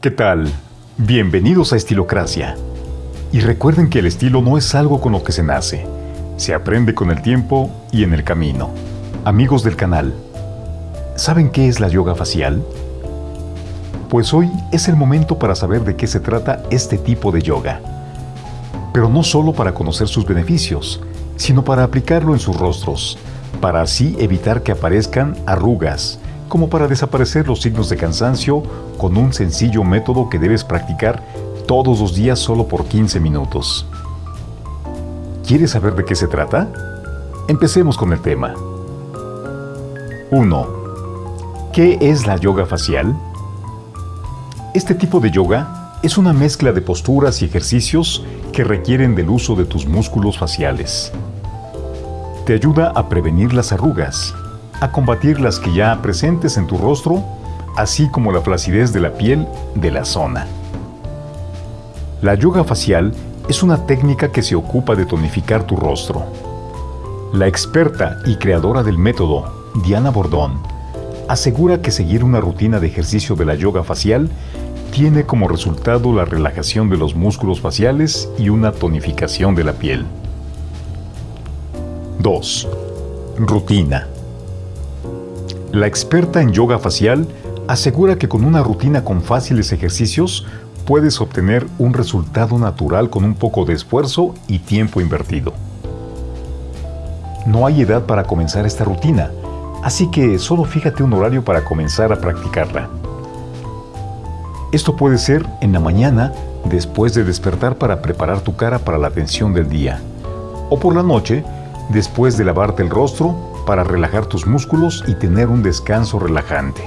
¿Qué tal? Bienvenidos a Estilocracia. Y recuerden que el estilo no es algo con lo que se nace, se aprende con el tiempo y en el camino. Amigos del canal, ¿saben qué es la yoga facial? Pues hoy es el momento para saber de qué se trata este tipo de yoga. Pero no solo para conocer sus beneficios, sino para aplicarlo en sus rostros, para así evitar que aparezcan arrugas, como para desaparecer los signos de cansancio con un sencillo método que debes practicar todos los días solo por 15 minutos. ¿Quieres saber de qué se trata? Empecemos con el tema. 1. ¿Qué es la yoga facial? Este tipo de yoga es una mezcla de posturas y ejercicios que requieren del uso de tus músculos faciales. Te ayuda a prevenir las arrugas, a combatir las que ya presentes en tu rostro, así como la flacidez de la piel de la zona. La yoga facial es una técnica que se ocupa de tonificar tu rostro. La experta y creadora del método, Diana Bordón, asegura que seguir una rutina de ejercicio de la yoga facial tiene como resultado la relajación de los músculos faciales y una tonificación de la piel. 2. Rutina. La experta en yoga facial asegura que con una rutina con fáciles ejercicios puedes obtener un resultado natural con un poco de esfuerzo y tiempo invertido. No hay edad para comenzar esta rutina, así que solo fíjate un horario para comenzar a practicarla. Esto puede ser en la mañana después de despertar para preparar tu cara para la atención del día, o por la noche después de lavarte el rostro para relajar tus músculos y tener un descanso relajante.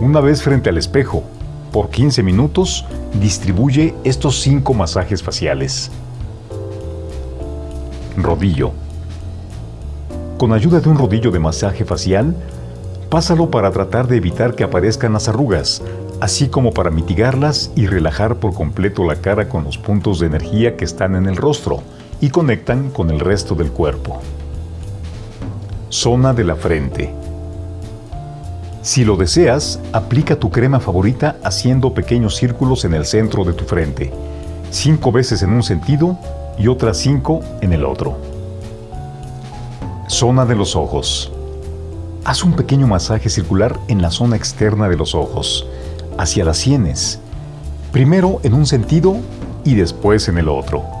Una vez frente al espejo, por 15 minutos, distribuye estos 5 masajes faciales. Rodillo. Con ayuda de un rodillo de masaje facial, pásalo para tratar de evitar que aparezcan las arrugas, así como para mitigarlas y relajar por completo la cara con los puntos de energía que están en el rostro y conectan con el resto del cuerpo. Zona de la frente. Si lo deseas, aplica tu crema favorita haciendo pequeños círculos en el centro de tu frente, cinco veces en un sentido y otras cinco en el otro. Zona de los ojos. Haz un pequeño masaje circular en la zona externa de los ojos, hacia las sienes, primero en un sentido y después en el otro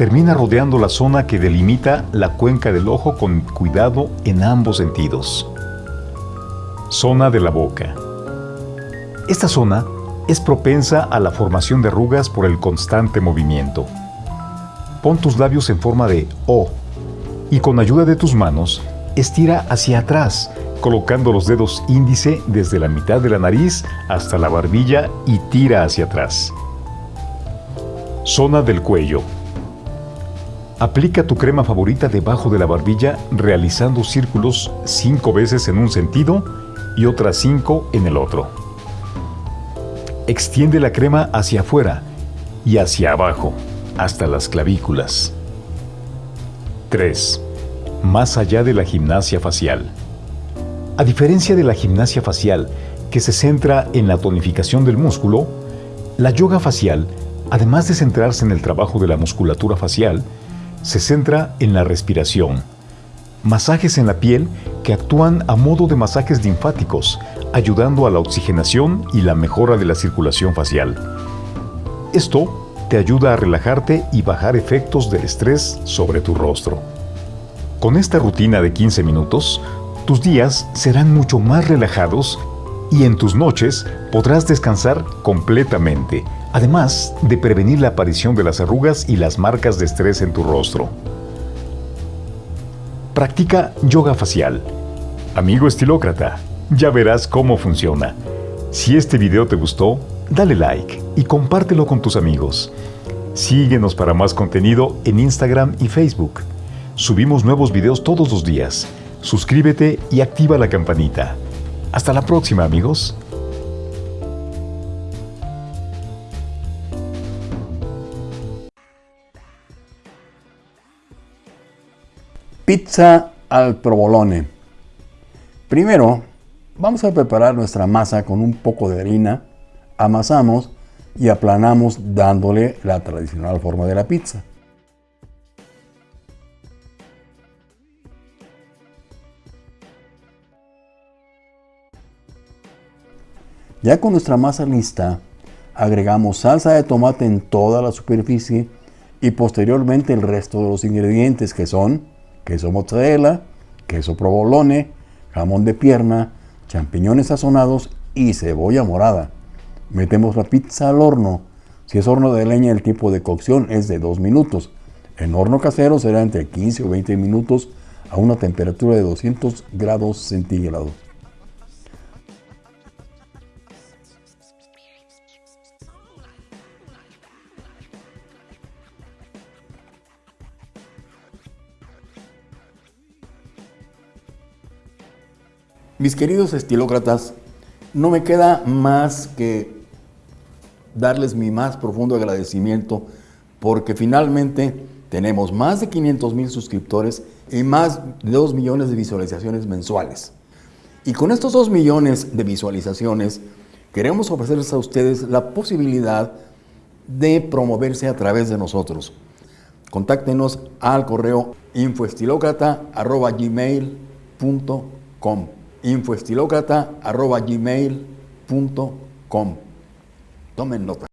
termina rodeando la zona que delimita la cuenca del ojo con cuidado en ambos sentidos. Zona de la boca. Esta zona es propensa a la formación de arrugas por el constante movimiento. Pon tus labios en forma de O y con ayuda de tus manos estira hacia atrás, colocando los dedos índice desde la mitad de la nariz hasta la barbilla y tira hacia atrás. Zona del cuello. Aplica tu crema favorita debajo de la barbilla realizando círculos cinco veces en un sentido y otras cinco en el otro. Extiende la crema hacia afuera y hacia abajo, hasta las clavículas. 3. Más allá de la gimnasia facial. A diferencia de la gimnasia facial, que se centra en la tonificación del músculo, la yoga facial, además de centrarse en el trabajo de la musculatura facial, se centra en la respiración. Masajes en la piel que actúan a modo de masajes linfáticos, ayudando a la oxigenación y la mejora de la circulación facial. Esto te ayuda a relajarte y bajar efectos del estrés sobre tu rostro. Con esta rutina de 15 minutos, tus días serán mucho más relajados y en tus noches podrás descansar completamente además de prevenir la aparición de las arrugas y las marcas de estrés en tu rostro. Practica yoga facial. Amigo estilócrata, ya verás cómo funciona. Si este video te gustó, dale like y compártelo con tus amigos. Síguenos para más contenido en Instagram y Facebook. Subimos nuevos videos todos los días. Suscríbete y activa la campanita. Hasta la próxima amigos. Pizza al provolone. Primero, Vamos a preparar nuestra masa con un poco de harina, amasamos y aplanamos dándole la tradicional forma de la pizza. Ya con nuestra masa lista, agregamos salsa de tomate en toda la superficie y posteriormente el resto de los ingredientes que son queso mozzarella, queso provolone, jamón de pierna, champiñones sazonados y cebolla morada. Metemos la pizza al horno. Si es horno de leña, el tiempo de cocción es de 2 minutos. En horno casero será entre 15 o 20 minutos a una temperatura de 200 grados centígrados. Mis queridos estilócratas, no me queda más que darles mi más profundo agradecimiento porque finalmente tenemos más de 500 mil suscriptores y más de 2 millones de visualizaciones mensuales. Y con estos 2 millones de visualizaciones queremos ofrecerles a ustedes la posibilidad de promoverse a través de nosotros. Contáctenos al correo infoestilocrata.gmail.com infoestilocrata.gmail.com Tomen nota.